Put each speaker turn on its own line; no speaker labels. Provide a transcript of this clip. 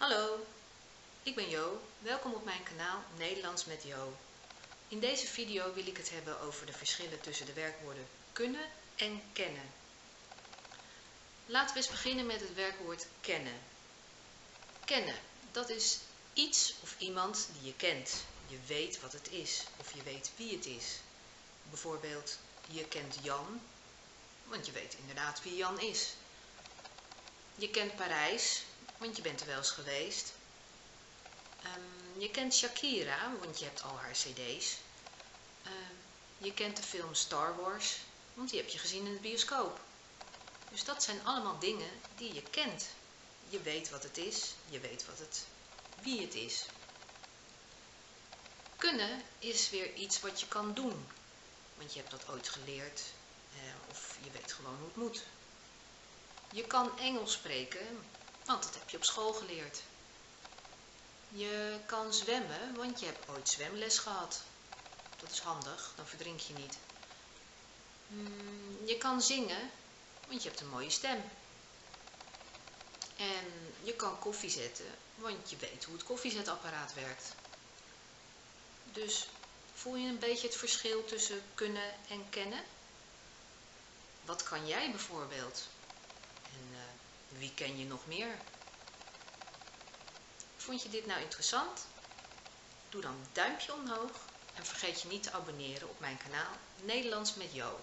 Hallo, ik ben Jo. Welkom op mijn kanaal Nederlands met Jo. In deze video wil ik het hebben over de verschillen tussen de werkwoorden kunnen en kennen. Laten we eens beginnen met het werkwoord kennen. Kennen, dat is iets of iemand die je kent. Je weet wat het is of je weet wie het is. Bijvoorbeeld, je kent Jan, want je weet inderdaad wie Jan is. Je kent Parijs, want je bent er wel eens geweest. Um, je kent Shakira, want je hebt al haar cd's. Um, je kent de film Star Wars, want die heb je gezien in de bioscoop. Dus dat zijn allemaal dingen die je kent. Je weet wat het is, je weet wat het, wie het is. Kunnen is weer iets wat je kan doen, want je hebt dat ooit geleerd eh, of je weet gewoon hoe het moet. Je kan Engels spreken, want dat heb je op school geleerd. Je kan zwemmen, want je hebt ooit zwemles gehad. Dat is handig, dan verdrink je niet. Hmm, je kan zingen, want je hebt een mooie stem. En je kan koffie zetten, want je weet hoe het koffiezetapparaat werkt. Dus voel je een beetje het verschil tussen kunnen en kennen? Wat kan jij bijvoorbeeld? Wie ken je nog meer? Vond je dit nou interessant? Doe dan een duimpje omhoog en vergeet je niet te abonneren op mijn kanaal Nederlands met Jo.